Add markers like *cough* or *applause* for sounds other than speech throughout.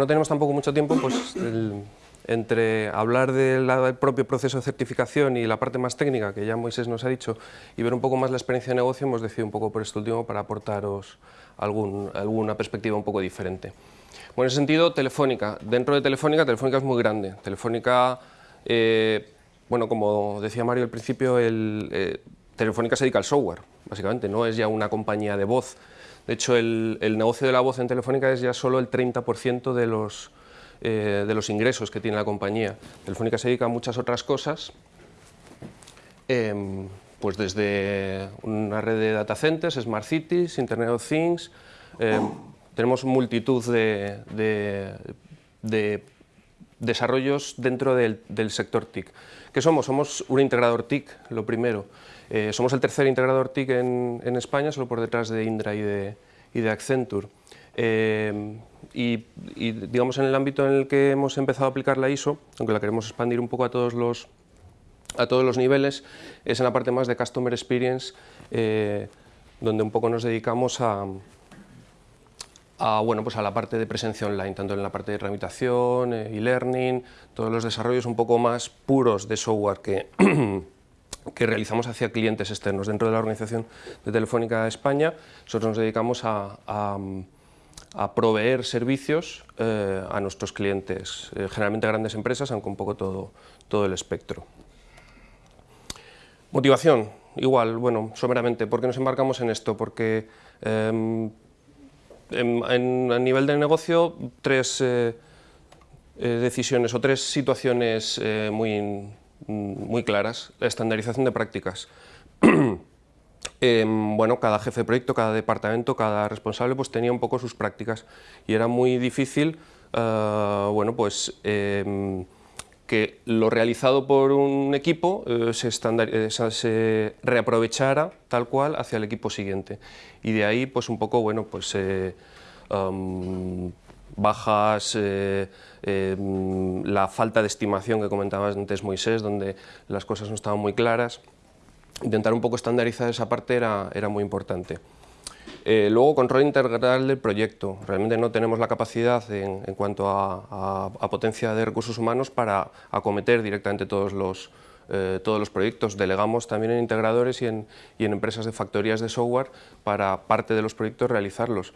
no tenemos tampoco mucho tiempo, pues entre hablar del propio proceso de certificación y la parte más técnica, que ya Moisés nos ha dicho, y ver un poco más la experiencia de negocio, hemos decidido un poco por este último para aportaros alguna perspectiva un poco diferente. Bueno, en ese sentido, Telefónica. Dentro de Telefónica, Telefónica es muy grande. Telefónica, eh, bueno, como decía Mario al principio, el, eh, Telefónica se dedica al software, básicamente, no es ya una compañía de voz. De hecho, el, negocio de la voz en Telefónica es ya solo el 30% de los, eh, de los ingresos que tiene la compañía. Telefónica se dedica a muchas otras cosas, em, pues desde una red de data centers, smart cities, Internet of Things, em, tenemos multitud de, desarrollos dentro del, sector TIC. ¿Qué somos? Somos un integrador TIC, lo primero. Eh, somos el tercer integrador TIC en, España, solo por detrás de Indra y de, Accenture. Eh, y, digamos en el ámbito en el que hemos empezado a aplicar la ISO, aunque la queremos expandir un poco a todos los, a todos los niveles, es en la parte más de Customer Experience, eh, donde un poco nos dedicamos a, a, bueno, pues a la parte de presencia online, tanto en la parte de tramitación, e e-learning, todos los desarrollos un poco más puros de software que, *clears throat* que realizamos hacia clientes externos. Dentro de la organización de Telefónica España, nosotros nos dedicamos a, a, proveer servicios eh, a nuestros clientes, eh, generalmente grandes empresas, aunque un poco todo, todo el espectro. Motivación, igual, bueno, someramente, ¿por qué nos embarcamos en esto? Porque em, en, a nivel de negocio, tres eh, eh, decisiones o tres situaciones eh, muy, muy claras. La estandarización de prácticas. *clears throat* Em, bueno, cada jefe de proyecto, cada departamento, cada responsable pues tenía un poco sus prácticas y era muy difícil bueno, pues, em, que lo realizado por un equipo eh, se, eh, se, reaprovechara tal cual hacia el equipo siguiente. Y de ahí, pues un poco, bueno, pues eh, bajas, la falta de estimación que comentabas antes Moisés, donde las cosas no estaban muy claras. Intentar un poco estandarizar esa parte era, era muy importante. Eh, luego, control integral del proyecto. Realmente no tenemos la capacidad en, cuanto a, potencia de recursos humanos para acometer directamente todos los, eh, todos los proyectos. Delegamos también en integradores y en, empresas de factorías de software para parte de los proyectos realizarlos.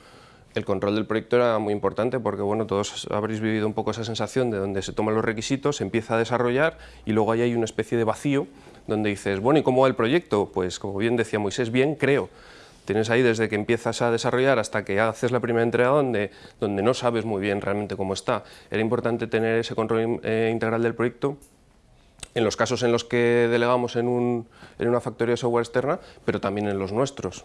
El control del proyecto era muy importante porque bueno, todos habréis vivido un poco esa sensación de donde se toman los requisitos, se empieza a desarrollar y luego ahí hay una especie de vacío donde dices, bueno, ¿y cómo va el proyecto? Pues como bien decía Moisés, bien, creo. Tienes ahí desde que empiezas a desarrollar hasta que haces la primera entrega donde, donde no sabes muy bien realmente cómo está. Era importante tener ese control eh, integral del proyecto en los casos en los que delegamos en, un, en una factoría de software externa, pero también en los nuestros.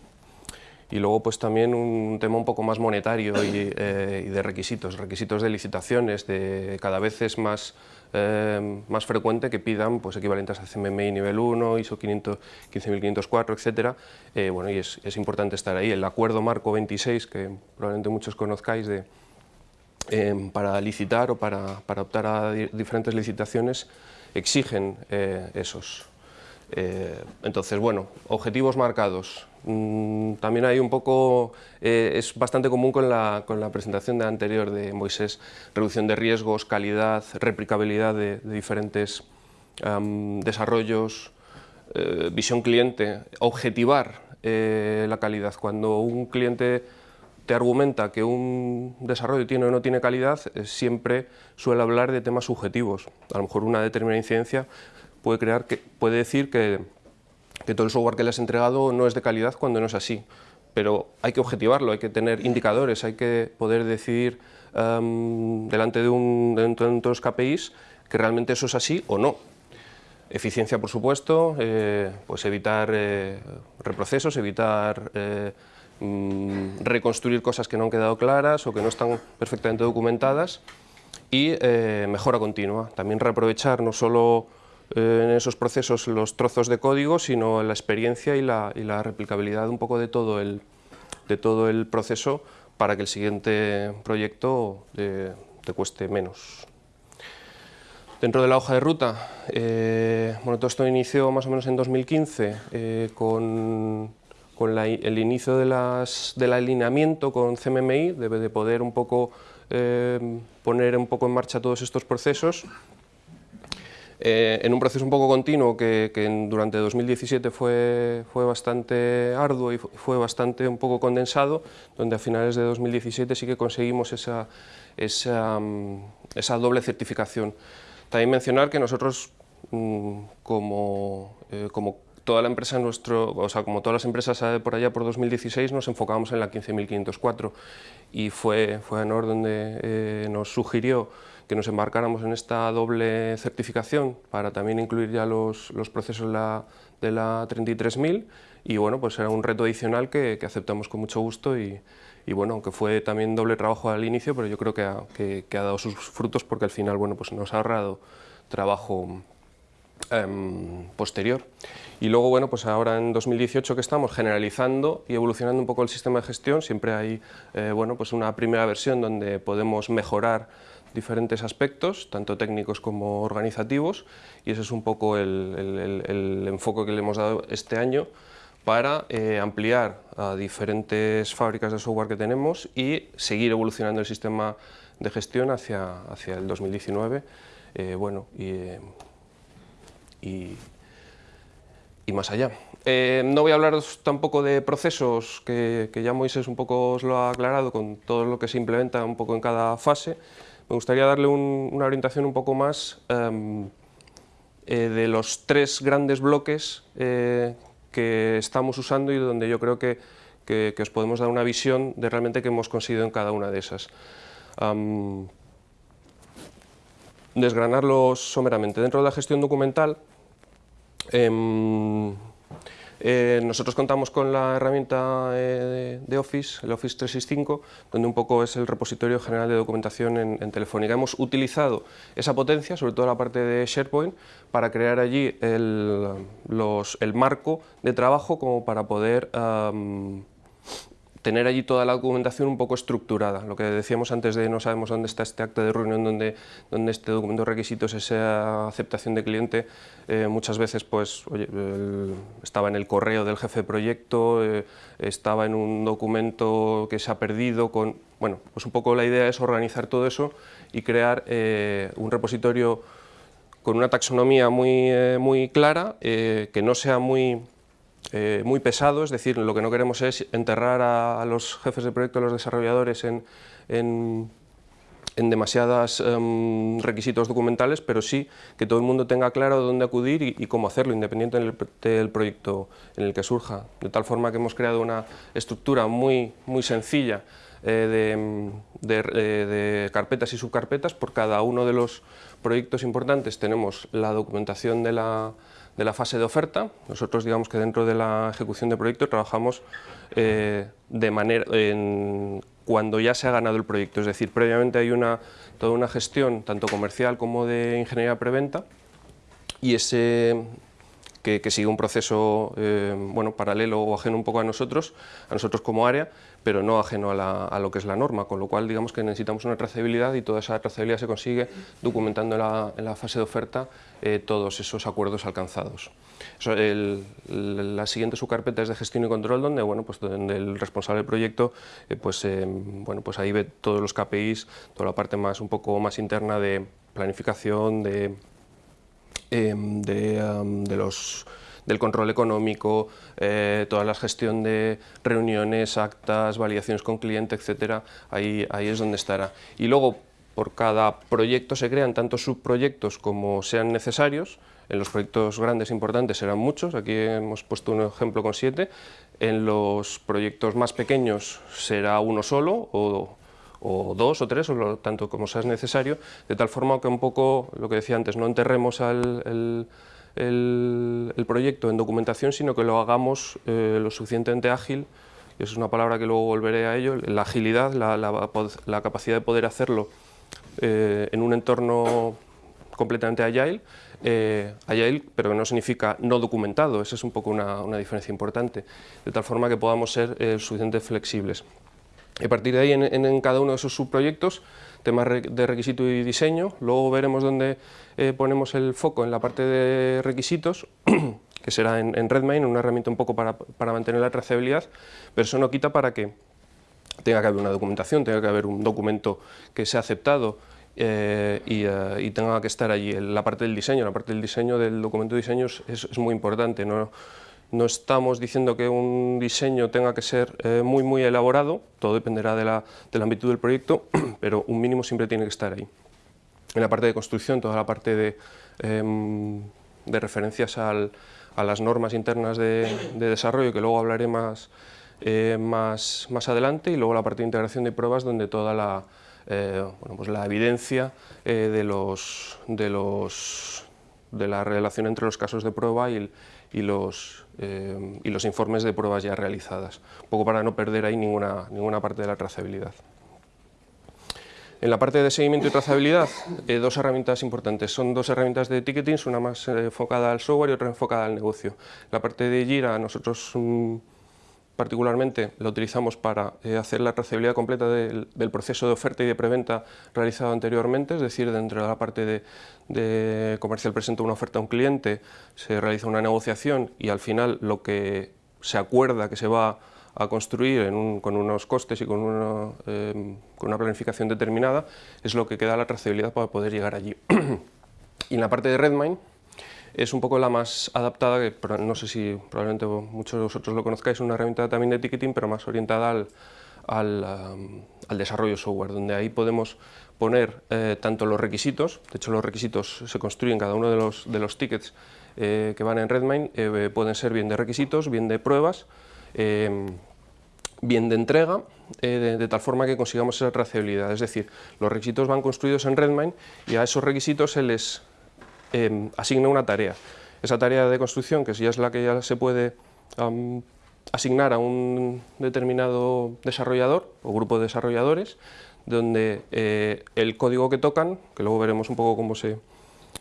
Y luego pues también un tema un poco más monetario y, eh, de requisitos, requisitos de licitaciones, de cada vez es más eh, más frecuente que pidan pues, equivalentes a CMMI nivel 1, ISO 15504, etc. Eh, bueno, y es, es, importante estar ahí. El acuerdo marco 26, que probablemente muchos conozcáis, de, eh, para licitar o para, para, optar a diferentes licitaciones, exigen esos. Entonces, bueno, objetivos marcados, Mm, también hay un poco, eh, es bastante común con la, presentación anterior de Moisés, reducción de riesgos, calidad, replicabilidad de, diferentes desarrollos, eh, visión cliente, objetivar eh, la calidad. Cuando un cliente te argumenta que un desarrollo tiene o no tiene calidad, siempre suele hablar de temas subjetivos. A lo mejor una determinada incidencia puede, crear que, puede decir que que todo el software que le has entregado no es de calidad cuando no es así. Pero hay que objetivarlo, hay que tener indicadores, hay que poder decidir em, delante de, un, de, de KPIs que realmente eso es así o no. Eficiencia, por supuesto, eh, pues evitar eh, reprocesos, evitar eh, mm, reconstruir cosas que no han quedado claras o que no están perfectamente documentadas y mejora continua. También reaprovechar no solo eh, en esos procesos los trozos de código, sino la experiencia y la, replicabilidad un poco de todo el, de todo el proceso para que el siguiente proyecto te, cueste menos. Dentro de la hoja de ruta, eh, bueno, todo esto inició más o menos en 2015 eh, con, con el inicio de las, del alineamiento con CMMI, de, de poder un poco poner un poco en marcha todos estos procesos eh, en un proceso un poco continuo que, durante 2017 fue, fue bastante arduo y fue bastante un poco condensado, donde a finales de 2017 sí que conseguimos esa, esa, mm, esa doble certificación. También mencionar que nosotros, mm, como, eh, como toda la empresa nuestro, o sea, como todas las empresas por allá por 2016 nos enfocábamos en la 15.504 y fue, fue ANOR donde eh, nos sugirió que nos embarcáramos en esta doble certificación para también incluir ya los, los procesos la, de la 33.000 y bueno, pues era un reto adicional que, que aceptamos con mucho gusto y, y, bueno, aunque fue también doble trabajo al inicio, pero yo creo que ha, que, que ha dado sus frutos porque al final bueno, pues nos ha ahorrado trabajo em, posterior. Y luego, bueno, pues ahora en 2018 que estamos generalizando y evolucionando un poco el sistema de gestión, siempre hay eh, bueno, pues una primera versión donde podemos mejorar diferentes aspectos, tanto técnicos como organizativos, y ese es un poco el, enfoque que le hemos dado este año para eh, ampliar a diferentes fábricas de software que tenemos y seguir evolucionando el sistema de gestión hacia, hacia el 2019 eh, bueno, y, y, más allá. Eh, no voy a hablar tampoco de procesos, que, que ya Moisés un poco os lo ha aclarado con todo lo que se implementa un poco en cada fase, me gustaría darle una orientación un poco más em, eh, de los tres grandes bloques eh, que estamos usando y donde yo creo que, os podemos dar una visión de realmente qué hemos conseguido en cada una de esas. desgranarlos someramente. Dentro de la gestión documental, em, eh, nosotros contamos con la herramienta eh, de Office, el Office 365, donde un poco es el repositorio general de documentación en, Telefónica. Hemos utilizado esa potencia, sobre todo la parte de SharePoint, para crear allí el, el marco de trabajo como para poder tener allí toda la documentación un poco estructurada. Lo que decíamos antes de no sabemos dónde está este acta de reunión, dónde, dónde este documento de requisitos, esa aceptación de cliente, eh, muchas veces pues, estaba en el correo del jefe de proyecto, eh, estaba en un documento que se ha perdido, bueno, pues un poco la idea es organizar todo eso y crear eh, un repositorio con una taxonomía muy, muy clara, que no sea muy eh, muy pesado, es decir, lo que no queremos es enterrar a, los jefes de proyecto, a los desarrolladores en, en, demasiados em, requisitos documentales, pero sí que todo el mundo tenga claro dónde acudir y, cómo hacerlo, independiente del, proyecto en el que surja. De tal forma que hemos creado una estructura muy, muy sencilla eh, de, de, carpetas y subcarpetas. Por cada uno de los proyectos importantes tenemos la documentación de la, de la fase de oferta. Nosotros digamos que dentro de la ejecución de proyecto trabajamos eh, de manera, cuando ya se ha ganado el proyecto, es decir, previamente hay una, toda una gestión tanto comercial como de ingeniería preventa y ese que, sigue un proceso eh, bueno, paralelo o ajeno un poco a nosotros, a nosotros como área, pero no ajeno a, lo que es la norma, con lo cual digamos que necesitamos una trazabilidad y toda esa trazabilidad se consigue documentando en la, fase de oferta eh, todos esos acuerdos alcanzados. la siguiente subcarpeta es de gestión y control, donde, bueno, pues, donde el responsable del proyecto eh, pues, bueno, pues ahí ve todos los KPIs, toda la parte más, un poco más interna de planificación, de Em, de, los, del control económico, eh, toda la gestión de reuniones, actas, validaciones con cliente, etcétera, ahí, ahí es donde estará. Y luego, por cada proyecto se crean tantos subproyectos como sean necesarios, en los proyectos grandes e importantes serán muchos, aquí hemos puesto un ejemplo con siete, en los proyectos más pequeños será uno solo o o dos o tres, o tanto como sea necesario, de tal forma que un poco, lo que decía antes, no enterremos el, proyecto en documentación, sino que lo hagamos eh, lo suficientemente ágil, y eso es una palabra que luego volveré a ello, la agilidad, la, capacidad de poder hacerlo eh, en un entorno completamente agile, eh, agile, pero que no significa no documentado, esa es un poco una, una diferencia importante, de tal forma que podamos ser suficientemente flexibles. A partir de ahí, en, cada uno de esos subproyectos, temas de requisito y diseño, luego veremos dónde eh, ponemos el foco en la parte de requisitos, *clears throat* que será en, Redmine, una herramienta un poco para, mantener la trazabilidad, pero eso no quita para que tenga que haber una documentación, tenga que haber un documento que sea aceptado eh, eh, y, tenga que estar allí. La parte del diseño, la parte del diseño del documento de diseño es, muy importante. No estamos diciendo que un diseño tenga que ser eh, muy muy elaborado, todo dependerá de la, del ámbito del proyecto, *clears throat* pero un mínimo siempre tiene que estar ahí. En la parte de construcción, toda la parte de, em, de referencias al, a las normas internas de, desarrollo, que luego hablaré más, más, más adelante, y luego la parte de integración de pruebas, donde toda la, eh, bueno, pues la evidencia eh, de, los, de, los, de la relación entre los casos de prueba y, los, eh, y los informes de pruebas ya realizadas, un poco para no perder ahí ninguna, ninguna parte de la trazabilidad. En la parte de seguimiento y trazabilidad, dos herramientas importantes. Son dos herramientas de ticketing, una más enfocada al software y otra enfocada al negocio. La parte de Jira, nosotros mm, particularmente la utilizamos para eh, hacer la trazabilidad completa del, proceso de oferta y de preventa realizado anteriormente, es decir, dentro de la parte de, comercial presenta una oferta a un cliente, se realiza una negociación y al final lo que se acuerda que se va a construir con unos costes y con una, eh, con una planificación determinada es lo que queda la trazabilidad para poder llegar allí. *clears throat* y en la parte de Redmine, es un poco la más adaptada, que no sé si probablemente muchos de vosotros lo conozcáis, una herramienta también de ticketing, pero más orientada al, al, desarrollo software, donde ahí podemos poner eh, tanto los requisitos, de hecho los requisitos se construyen cada uno de los, de los tickets eh, que van en Redmine, eh, pueden ser bien de requisitos, bien de pruebas, bien de entrega, de, de, tal forma que consigamos esa trazabilidad, es decir, los requisitos van construidos en Redmine y a esos requisitos se les Em, asigna una tarea. Esa tarea de construcción, que ya es la que ya se puede asignar a un determinado desarrollador o grupo de desarrolladores, donde eh, el código que tocan, que luego veremos un poco cómo se,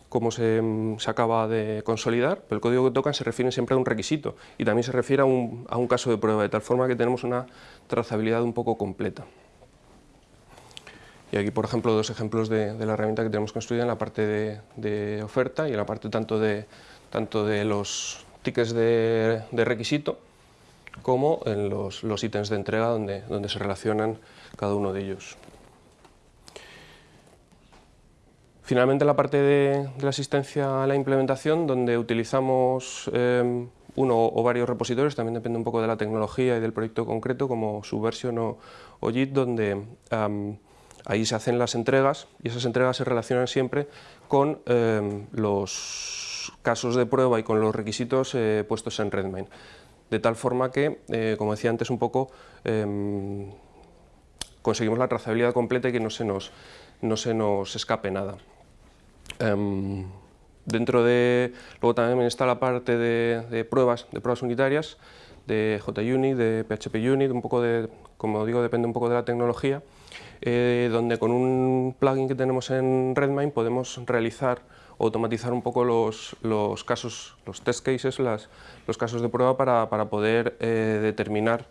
cómo se, em, se, acaba de consolidar, pero el código que tocan se refiere siempre a un requisito y también se refiere a un, a un caso de prueba, de tal forma que tenemos una trazabilidad un poco completa. Y aquí, por ejemplo, dos ejemplos de, la herramienta que tenemos construida en la parte de, oferta y en la parte tanto de, tanto de los tickets de, requisito como en los, ítems de entrega donde, donde se relacionan cada uno de ellos. Finalmente, la parte de, la asistencia a la implementación, donde utilizamos eh, uno o varios repositorios, también depende un poco de la tecnología y del proyecto concreto, como Subversion o, o JIT, donde Ahí se hacen las entregas y esas entregas se relacionan siempre con eh, los casos de prueba y con los requisitos eh, puestos en Redmine. De tal forma que, eh, como decía antes un poco, em, conseguimos la trazabilidad completa y que no se nos, no se nos escape nada. Em, dentro de, luego también está la parte de, pruebas, de pruebas unitarias, de JUnit, de PHPUnit, un poco de, como digo, depende un poco de la tecnología, eh, donde con un plugin que tenemos en Redmine podemos realizar automatizar un poco los, los casos, los test cases, las, los casos de prueba para, para poder eh, determinar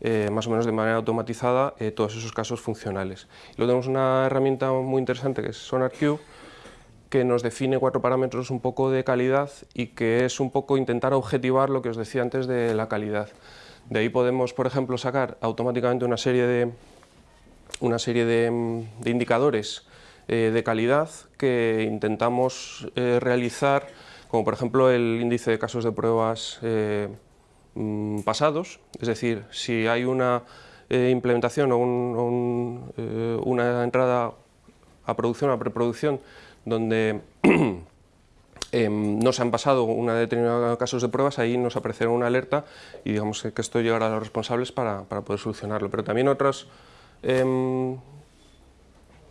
eh, más o menos de manera automatizada todos esos casos funcionales. luego tenemos una herramienta muy interesante que es SonarQube, que nos define cuatro parámetros un poco de calidad y que es un poco intentar objetivar lo que os decía antes de la calidad. De ahí podemos, por ejemplo, sacar automáticamente una serie de, una serie de, mm, indicadores eh, de calidad que intentamos eh, realizar, como por ejemplo el índice de casos de pruebas eh, mm, pasados, es decir, si hay una implementación o, una entrada a producción, a preproducción, donde *clears throat* em, no se han pasado una determinada casos de pruebas, ahí nos aparecerá una alerta y digamos que esto llegará a los responsables para, para poder solucionarlo. Pero también otras Em,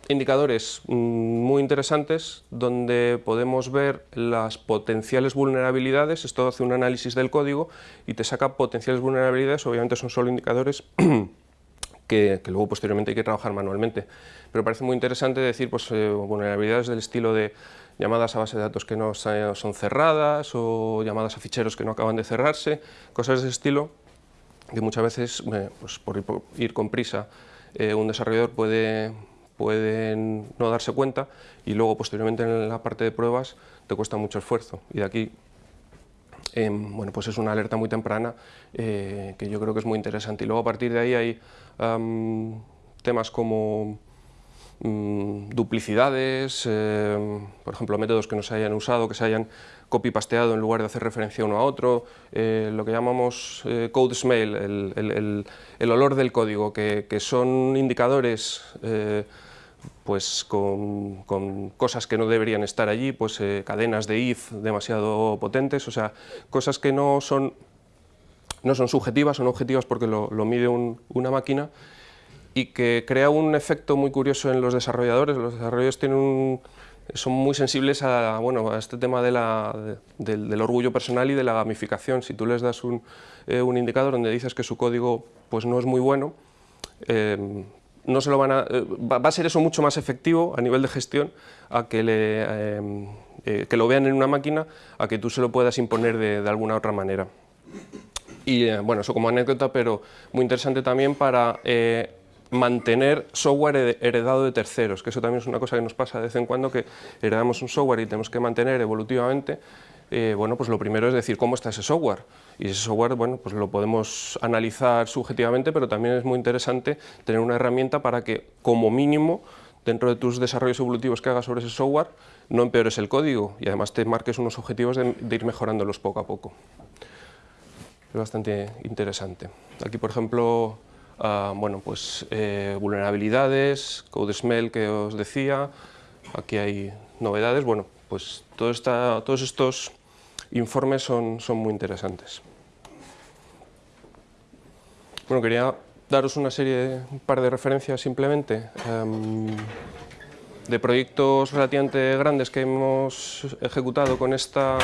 indicadores mm, muy interesantes donde podemos ver las potenciales vulnerabilidades, esto hace un análisis del código y te saca potenciales vulnerabilidades, obviamente son solo indicadores *clears throat* que, luego posteriormente hay que trabajar manualmente, pero parece muy interesante decir pues, eh, vulnerabilidades del estilo de llamadas a base de datos que no son cerradas o llamadas a ficheros que no acaban de cerrarse, cosas de ese estilo que muchas veces, eh, pues, por ir con prisa, eh, un desarrollador puede, no darse cuenta y luego posteriormente en la parte de pruebas te cuesta mucho esfuerzo. Y de aquí em, bueno, pues es una alerta muy temprana eh, que yo creo que es muy interesante. Y luego a partir de ahí hay temas como mm, duplicidades, em, por ejemplo, métodos que no se hayan usado, que se hayan copy-pasteado en lugar de hacer referencia uno a otro, eh, lo que llamamos eh, code smell, el, olor del código, que, son indicadores eh, pues con, cosas que no deberían estar allí, pues cadenas de if demasiado potentes, o sea, cosas que no son, no son subjetivas, son objetivas porque lo, mide una máquina y que crea un efecto muy curioso en los desarrolladores. Los desarrolladores tienen son muy sensibles a, bueno, a este tema de la, del, orgullo personal y de la gamificación. Si tú les das un, eh, un indicador donde dices que su código pues, no es muy bueno, eh, no se lo van a, eh, va, a ser eso mucho más efectivo a nivel de gestión a que, le, que lo vean en una máquina a que tú se lo puedas imponer de, de alguna otra manera. Y bueno, eso como anécdota, pero muy interesante también para mantener software heredado de terceros, que eso también es una cosa que nos pasa de vez en cuando, que heredamos un software y tenemos que mantener evolutivamente, eh, bueno, pues lo primero es decir cómo está ese software. Y ese software, bueno, pues lo podemos analizar subjetivamente, pero también es muy interesante tener una herramienta para que, como mínimo, dentro de tus desarrollos evolutivos que hagas sobre ese software, no empeores el código y además te marques unos objetivos de, ir mejorándolos poco a poco. Es bastante interesante. Aquí, por ejemplo, bueno, pues, eh, vulnerabilidades, code smell que os decía, aquí hay novedades, bueno, pues todos estos informes son, muy interesantes. Bueno, quería daros una serie, un par de referencias simplemente em, de proyectos relativamente grandes que hemos ejecutado con esta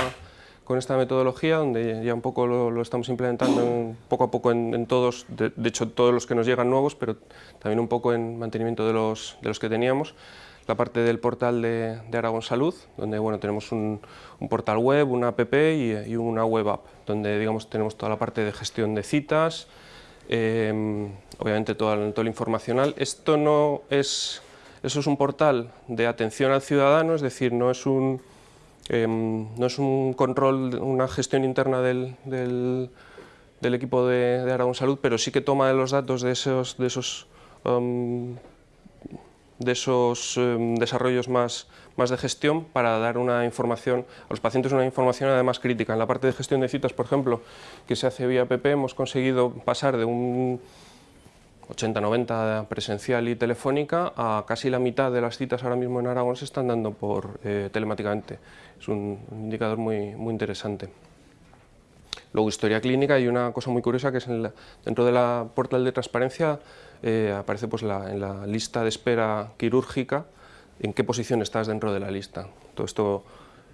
metodología, donde ya un poco lo, estamos implementando poco a poco en, todos, de, hecho todos los que nos llegan nuevos, pero también un poco en mantenimiento de los que teníamos. La parte del portal de, Aragón Salud, donde bueno, tenemos un, portal web, una app y, una web app, donde digamos, tenemos toda la parte de gestión de citas, em, obviamente toda, todo lo informacional. Esto no es, eso es un portal de atención al ciudadano, es decir, no es un Em, no es un control, una gestión interna del, del, equipo de, de, Aragón Salud, pero sí que toma los datos de esos, de esos, em, de esos em, desarrollos más, más de gestión para dar una información a los pacientes, una información además crítica. En la parte de gestión de citas, por ejemplo, que se hace vía PP, hemos conseguido pasar de un 80-90 presencial y telefónica, a casi la mitad de las citas ahora mismo en Aragón se están dando por eh, telemáticamente. Es un, indicador muy, muy interesante. Luego, historia clínica y una cosa muy curiosa que es dentro de la portal de transparencia eh, aparece pues, en la lista de espera quirúrgica en qué posición estás dentro de la lista. Todo esto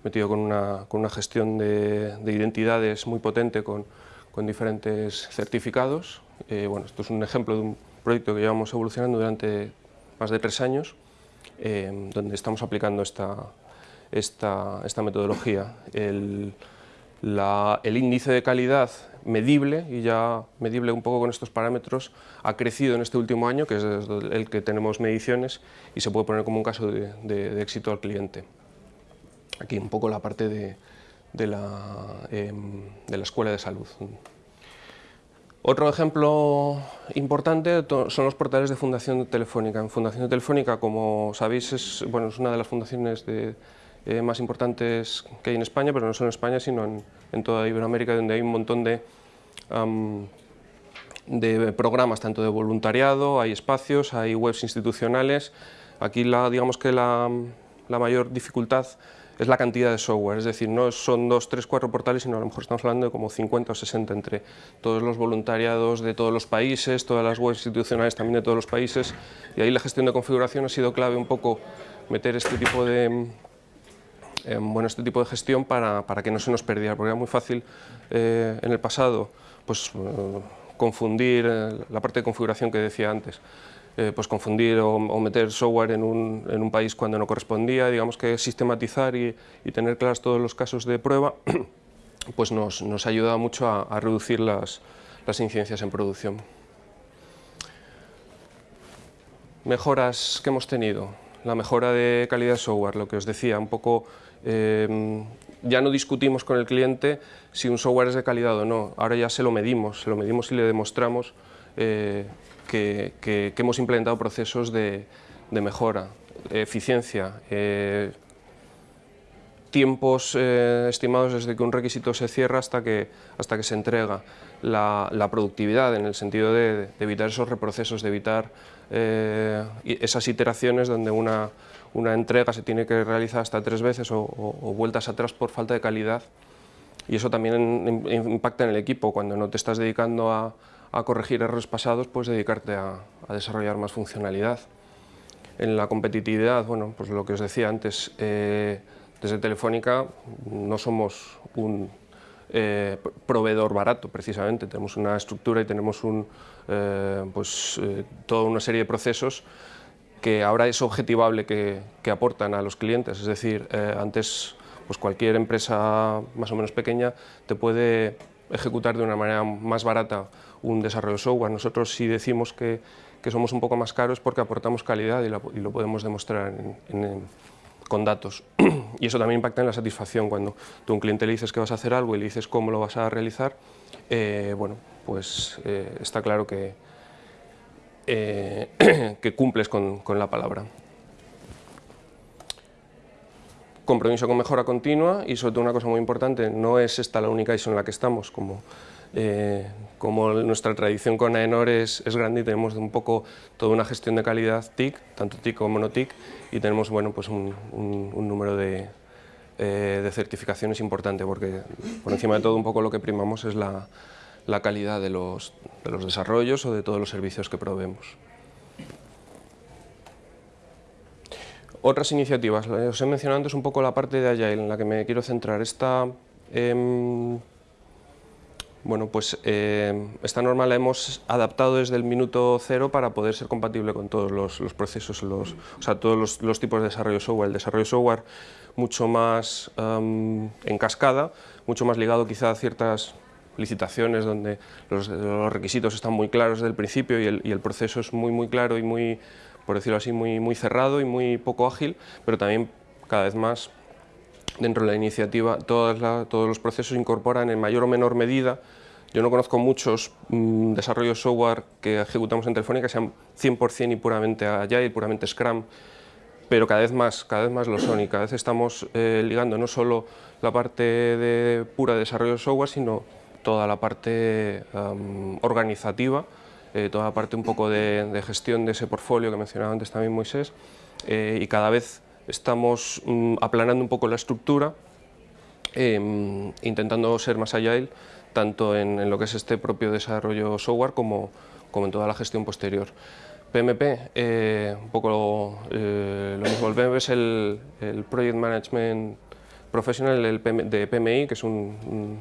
metido con una, con una gestión de, de, identidades muy potente con, con diferentes certificados. Eh, bueno, esto es un ejemplo de un proyecto que llevamos evolucionando durante más de tres años, eh, donde estamos aplicando esta, esta, esta metodología. El, el, índice de calidad medible, y ya medible un poco con estos parámetros, ha crecido en este último año, que es el que tenemos mediciones, y se puede poner como un caso de, de, éxito al cliente. Aquí un poco la parte de, de la, de la Escuela de Salud. Otro ejemplo importante son los portales de Fundación Telefónica. En Fundación Telefónica, como sabéis, es, bueno, es una de las fundaciones de, eh, más importantes que hay en España, pero no solo en España, sino en, en toda Iberoamérica, donde hay un montón de, programas, tanto de voluntariado, hay espacios, hay webs institucionales. Aquí digamos que la, la mayor dificultad es la cantidad de software, es decir, no son dos, tres, cuatro portales, sino a lo mejor estamos hablando de como 50 o 60 entre todos los voluntariados de todos los países, todas las webs institucionales también de todos los países, y ahí la gestión de configuración ha sido clave un poco meter este tipo de, em, bueno, este tipo de gestión para, para, que no se nos perdiera, porque era muy fácil eh, en el pasado pues, eh, confundir eh, la parte de configuración que decía antes. Pues confundir o, meter software en un, en un, país cuando no correspondía, digamos que sistematizar y, tener claros todos los casos de prueba, *clears throat* pues nos, nos ayuda mucho a, reducir las, las incidencias en producción. Mejoras que hemos tenido, la mejora de calidad de software, lo que os decía, un poco eh, ya no discutimos con el cliente si un software es de calidad o no, ahora ya se lo medimos, se lo medimos y le demostramos eh, que, hemos implementado procesos de, mejora, eficiencia, eh, tiempos estimados desde que un requisito se cierra hasta que, hasta que se entrega, la, productividad en el sentido de, evitar esos reprocesos, de evitar esas iteraciones donde una, una entrega se tiene que realizar hasta tres veces o, vueltas atrás por falta de calidad y eso también impacta en el equipo, cuando no te estás dedicando a, corregir errores pasados, puedes dedicarte a, desarrollar más funcionalidad. En la competitividad, bueno, pues lo que os decía antes, eh, desde Telefónica no somos un eh, proveedor barato, precisamente, tenemos una estructura y tenemos eh, pues, toda una serie de procesos que ahora es objetivable que, aportan a los clientes, es decir, eh, antes pues cualquier empresa más o menos pequeña te puede ejecutar de una manera más barata un desarrollo de software. Nosotros si decimos que, somos un poco más caros porque aportamos calidad y, lo podemos demostrar con datos. *clears throat* y eso también impacta en la satisfacción. Cuando tú a un cliente le dices que vas a hacer algo y le dices cómo lo vas a realizar, eh, bueno, pues eh, está claro que, eh, *clears throat* que cumples con, la palabra. Compromiso con mejora continua y sobre todo una cosa muy importante, no es esta la única ISO en la que estamos, como, eh, como nuestra tradición con AENOR es, grande y tenemos un poco toda una gestión de calidad TIC, tanto TIC como no TIC, y tenemos bueno, pues un, número de, eh, de certificaciones importante, porque por encima de todo un poco lo que primamos es la, la calidad de los, de los desarrollos o de todos los servicios que proveemos. Otras iniciativas, os he mencionado antes un poco la parte de Agile en la que me quiero centrar. Esta, em, bueno, pues, em, esta norma la hemos adaptado desde el minuto cero para poder ser compatible con todos los, procesos, los, o sea, todos los, tipos de desarrollo software. El desarrollo software mucho más em, en cascada, mucho más ligado quizá a ciertas licitaciones donde los, requisitos están muy claros desde el principio y el, proceso es muy, muy claro y muy, por decirlo así, muy, muy cerrado y muy poco ágil, pero también cada vez más dentro de la iniciativa todas todos los procesos incorporan en mayor o menor medida. Yo no conozco muchos mm, desarrollos software que ejecutamos en Telefónica que sean 100% y puramente Agile, puramente Scrum, pero cada vez más, cada vez más lo son y cada vez estamos eh, ligando no solo la parte de pura desarrollo de software, sino toda la parte organizativa, eh, toda la parte un poco de, gestión de ese portfolio que mencionaba antes también Moisés, eh, y cada vez estamos mm, aplanando un poco la estructura, em, intentando ser más agile, tanto en, lo que es este propio desarrollo software como, como en toda la gestión posterior. PMP, eh, un poco lo mismo, el PMP es el, el Project Management Professional de PMI, que es un,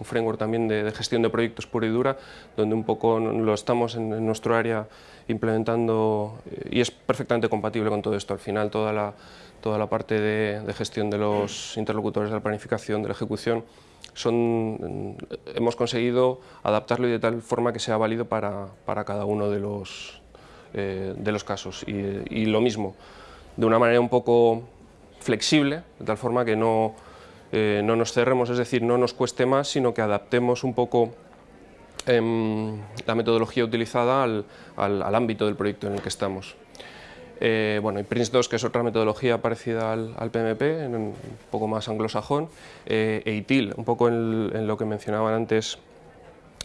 framework también de, gestión de proyectos pura y dura, donde un poco lo estamos en, nuestro área implementando eh, y es perfectamente compatible con todo esto. Al final toda la, toda la parte de, gestión de los interlocutores de la planificación, de la ejecución, son, hemos conseguido adaptarlo de tal forma que sea válido para, para cada uno de los, eh, de los casos. Y, y lo mismo, de una manera un poco flexible, de tal forma que no, eh, no nos cerremos, es decir, no nos cueste más, sino que adaptemos un poco em, la metodología utilizada al, al, ámbito del proyecto en el que estamos. Eh, bueno, y Prince2, que es otra metodología parecida al, al PMP, un poco más anglosajón, eh, e ITIL, un poco en, lo que mencionaban antes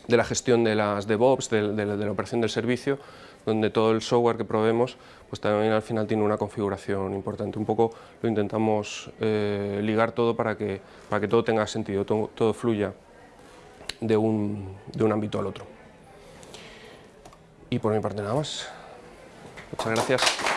de la gestión de las DevOps, de, de la operación del servicio, donde todo el software que probemos pues también al final tiene una configuración importante. Un poco lo intentamos eh, ligar todo para que, para que todo tenga sentido, todo, fluya de un, de un ámbito al otro. Y por mi parte nada más. Muchas gracias.